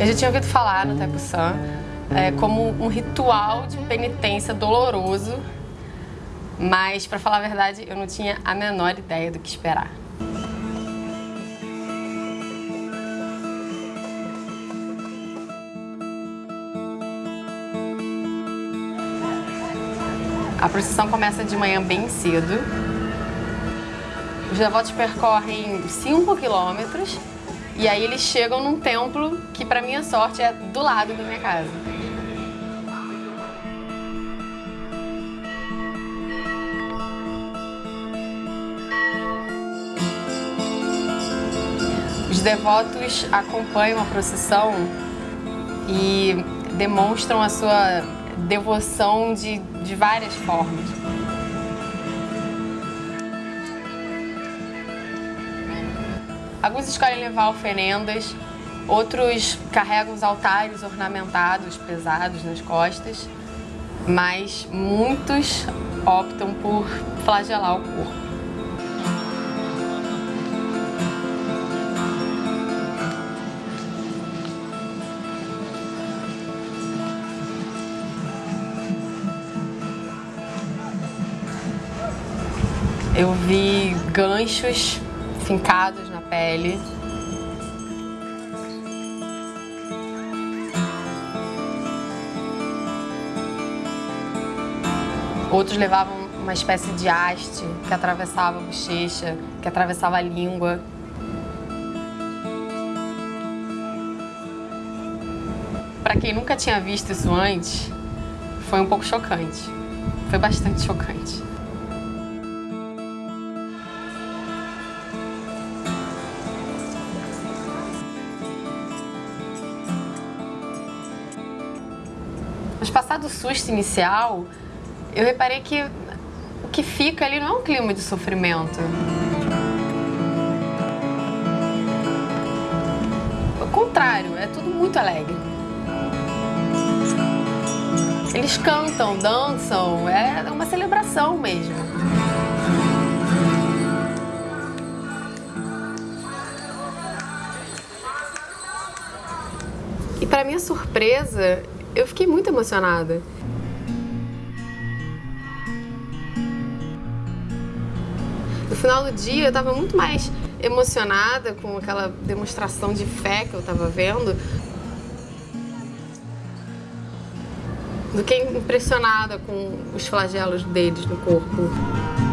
Eu já tinha ouvido falar no Taipuçã é, como um ritual de penitência doloroso, mas, para falar a verdade, eu não tinha a menor ideia do que esperar. A procissão começa de manhã bem cedo, os devotos percorrem 5 quilômetros e aí eles chegam num templo que, para minha sorte, é do lado da minha casa. Os devotos acompanham a procissão e demonstram a sua devoção de, de várias formas. Alguns escolhem levar oferendas, outros carregam os altares ornamentados, pesados nas costas, mas muitos optam por flagelar o corpo. Eu vi ganchos fincados na pele. Outros levavam uma espécie de haste que atravessava a bochecha, que atravessava a língua. Para quem nunca tinha visto isso antes, foi um pouco chocante. Foi bastante chocante. Mas passado o susto inicial, eu reparei que o que fica ali não é um clima de sofrimento. O contrário, é tudo muito alegre. Eles cantam, dançam, é uma celebração mesmo. E para minha surpresa, eu fiquei muito emocionada. No final do dia, eu estava muito mais emocionada com aquela demonstração de fé que eu estava vendo do que impressionada com os flagelos deles no corpo.